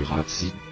Uratsi.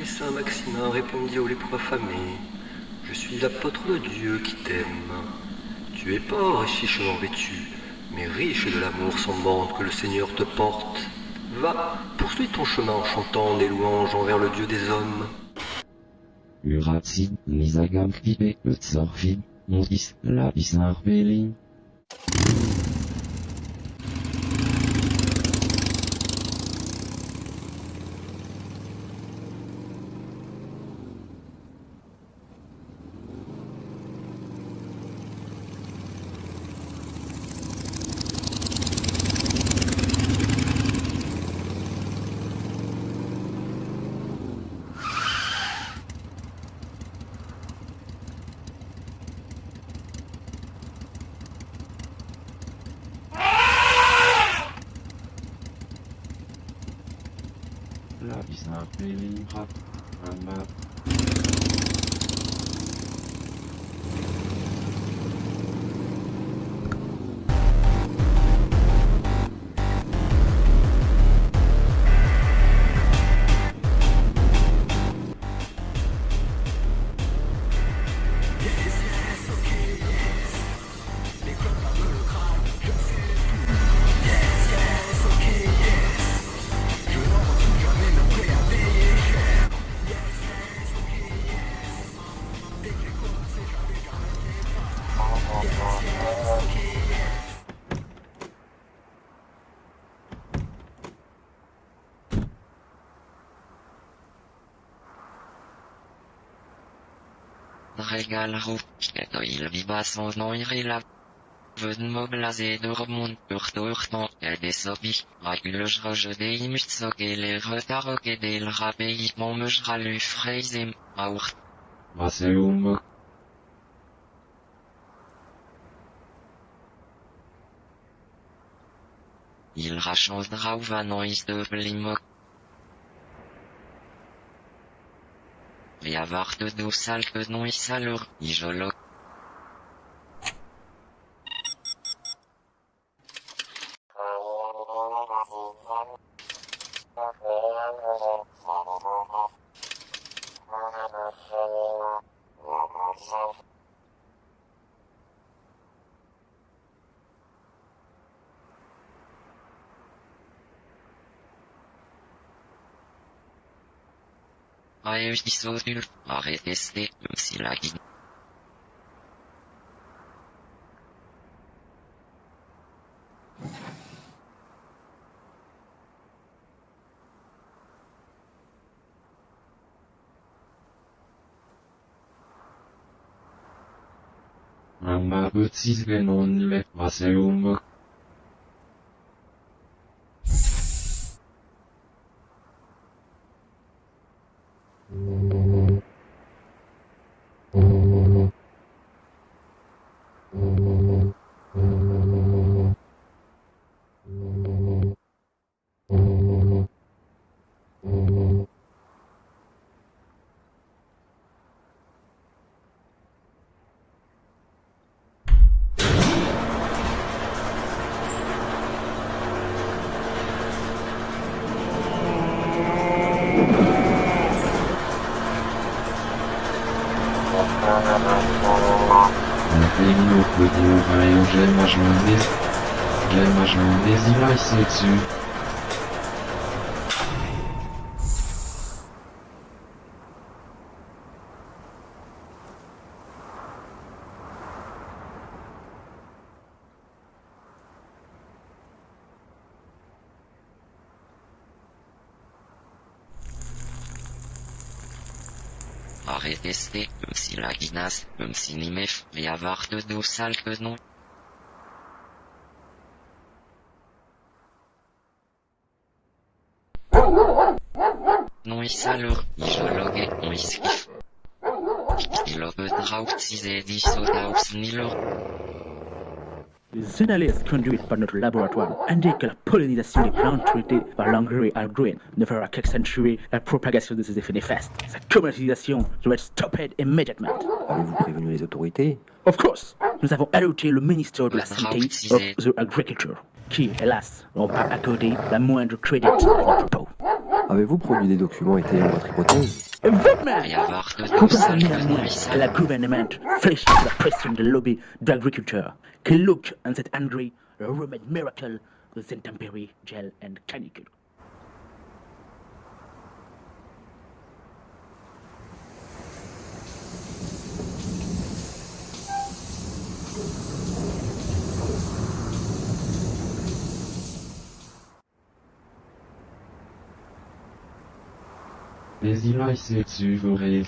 Et Saint Maximin répondit au lépreux affamé Je suis l'apôtre de Dieu qui t'aime. Tu es pauvre et chichement vêtu, mais riche de l'amour sans bande que le Seigneur te porte. Va, poursuis ton chemin en chantant des louanges envers le Dieu des hommes. Modis, la bizarre not really hot on not Veden moblaze dormund urtortan edesobi, reguloj rojede imutsoge retaroge del rabei momujralu freizem, aurt. Vaseum. Il rachandra ou vanois de blimo. Viavart do salk nois salur, ijolo. Aeus disotur, areteste, silagi. Amma Butzisgenon le Vaseum. de l'oreille, j'aime ma journée. J'aime ma journée, il a essayé dessus. Arrêtez, um si la guinas, um si nimef, vi avoir de dos sale que non. Non is alors, isologe, on iskif. Il a bedraut si dit sodaus nilor. Les analyses conduites par notre laboratoire indiquent que la pollinisation des plantes traitées par l'engrais algorithme ne fera qu'accentuer la propagation de ces effets néfastes. Sa commercialisation doit être stoppée immédiatement. Avez-vous prévenu les autorités? Of course, nous avons alerté le ministère de la Santé of the Agriculture, qui, hélas, n'ont pas accordé la moindre crédit à notre propos. Avez-vous produit des documents étayant votre hypothèse? Government! La government faces the press in the lobby the agriculture. Can look and that angry, Roman miracle, the Zentempery, gel and canicule. Mais il a essayé dessus, verrez,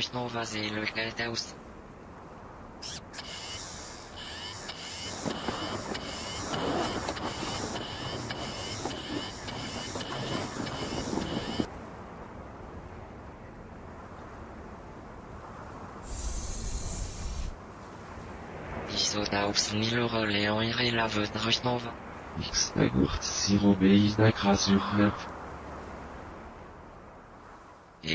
sans enfant, il Rusno vazé le Geldaus. Isodaus nilor leon ire la veut Rusnova. X Agurt sirobéis d'acrasure Et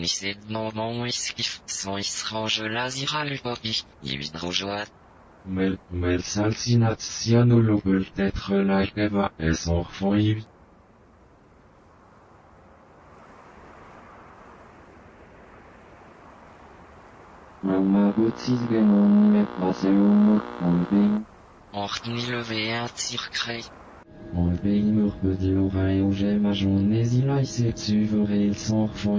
ni sed non iskif, sans isrange lazira le popi, ividrojoat. Mel, mel salsinat cianolo peut être la keva, et son enfant y Mamma botis genon met paseo on bing. Ort ni levé un tir cré. On bing mur peu de l'oreille où j'aime ma journée, il a essayé dessus, verrez, son enfant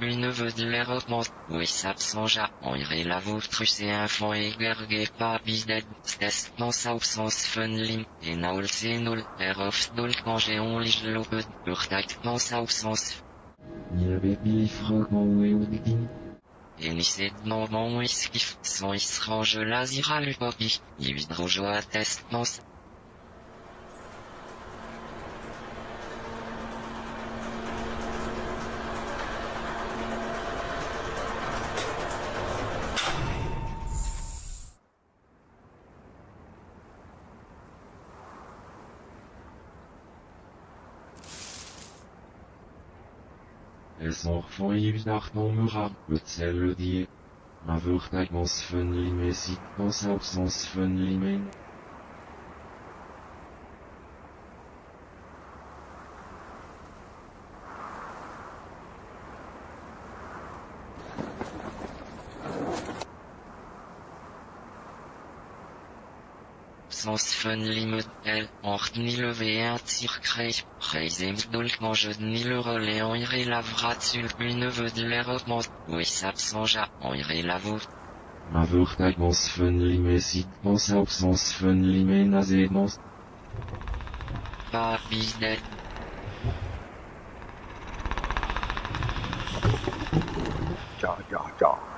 mi neveu de l'Europe, oui s'absengea, on irait la vôtre c'est un fond égerge pas bisded, stes dans sa absence fun lim, et naul c'est nul, erof dolk mange on lige loped, urtakt dans sa absence, Ni la bébili frog en oué ou de guin. et ni sed non bon iskif, sans isrange lazira le popi, ividrojo Mesorfoivnachnomura, Betzelludie. Avurtagnosphönlimesitnosapsonsphönlimen, fun limit el, ort ni levé un tir cré, reisem dolk mange ni le relais en ire la vrat sulk mi neveu de l'Europe, oui s'absengea, en ire la vôtre. Un vertagans fun limesit dans sa absence fun limen azedans. Pas bisded. ja, ja, ja.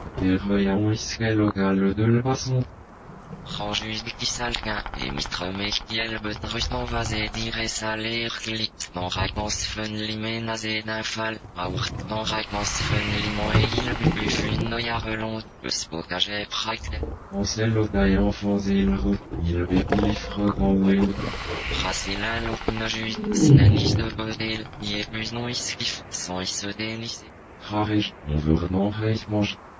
voyons isque local de le passons. Ranjus salquin, et mistremech dielbet rustan vazé dire saler klit, dans raikans fun limen azé d'un fall, aourt dans raikans fun limon et il bubu fun noyarelon, euspokage prakt, On sait l'otaille enfants et le roux. Il bépilifre grand ouéo. Rasela lopna juit, snanis de bodel, yepus non iskif, sans is denis, Rarech, on veut renan mange.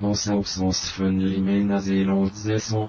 dans raikans fun limasis, dans raikans